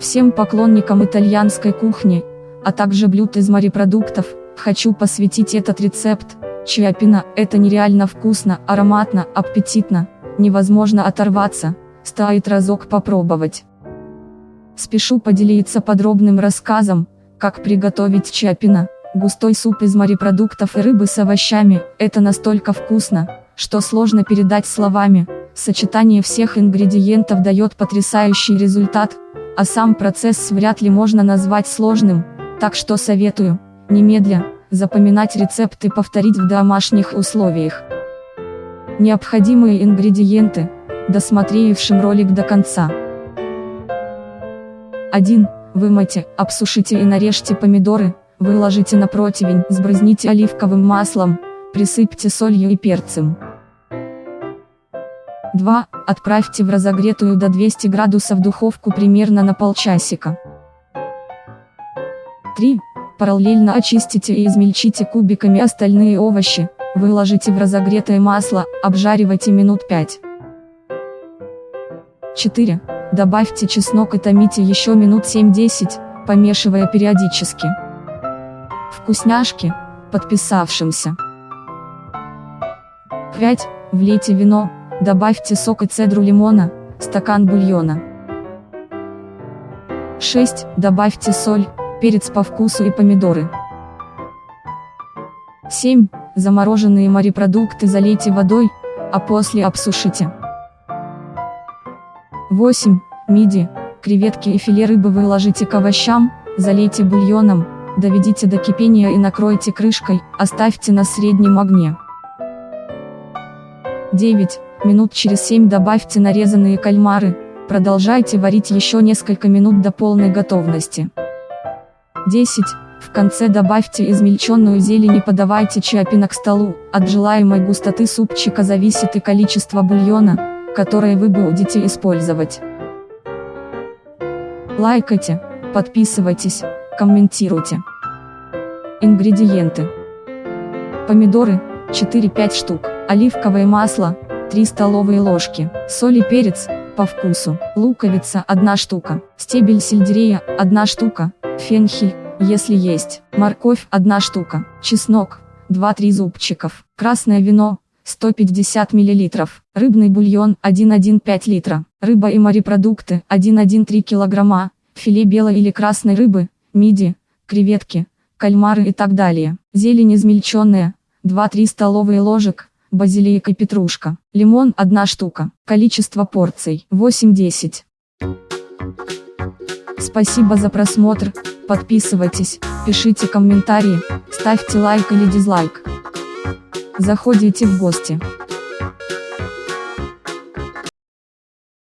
Всем поклонникам итальянской кухни, а также блюд из морепродуктов, хочу посвятить этот рецепт. Чиапина – это нереально вкусно, ароматно, аппетитно, невозможно оторваться, стоит разок попробовать. Спешу поделиться подробным рассказом, как приготовить чиапина. Густой суп из морепродуктов и рыбы с овощами – это настолько вкусно, что сложно передать словами. Сочетание всех ингредиентов дает потрясающий результат, а сам процесс вряд ли можно назвать сложным, так что советую, немедля, запоминать рецепт и повторить в домашних условиях. Необходимые ингредиенты, досмотревшим ролик до конца. 1. Вымойте, обсушите и нарежьте помидоры, выложите на противень, сбрызните оливковым маслом, присыпьте солью и перцем. 2. Отправьте в разогретую до 200 градусов духовку примерно на полчасика. 3. Параллельно очистите и измельчите кубиками остальные овощи, выложите в разогретое масло, обжаривайте минут 5. 4. Добавьте чеснок и томите еще минут 7-10, помешивая периодически. Вкусняшки, подписавшимся. 5. Влейте вино, добавьте сок и цедру лимона, стакан бульона. 6. Добавьте соль, перец по вкусу и помидоры. 7. Замороженные морепродукты залейте водой, а после обсушите. 8. Миди, креветки и филе рыбы выложите к овощам, залейте бульоном, доведите до кипения и накройте крышкой, оставьте на среднем огне. 9. Минут через 7 добавьте нарезанные кальмары, продолжайте варить еще несколько минут до полной готовности. 10. В конце добавьте измельченную зелень и подавайте чапина к столу, от желаемой густоты супчика зависит и количество бульона, которое вы будете использовать. Лайкайте, подписывайтесь, комментируйте. Ингредиенты. Помидоры, 4-5 штук, оливковое масло, 3 столовые ложки, соль и перец, по вкусу, луковица 1 штука, стебель сельдерея 1 штука, фенхель, если есть, морковь 1 штука, чеснок, 2-3 зубчиков, красное вино, 150 мл, рыбный бульон 1,15 литра, рыба и морепродукты 1,13 кг, филе белой или красной рыбы, миди, креветки, кальмары и так далее, зелень измельченная, 2-3 столовые ложек, базилик и петрушка, лимон 1 штука, количество порций 8-10. Спасибо за просмотр, подписывайтесь, пишите комментарии, ставьте лайк или дизлайк. Заходите в гости.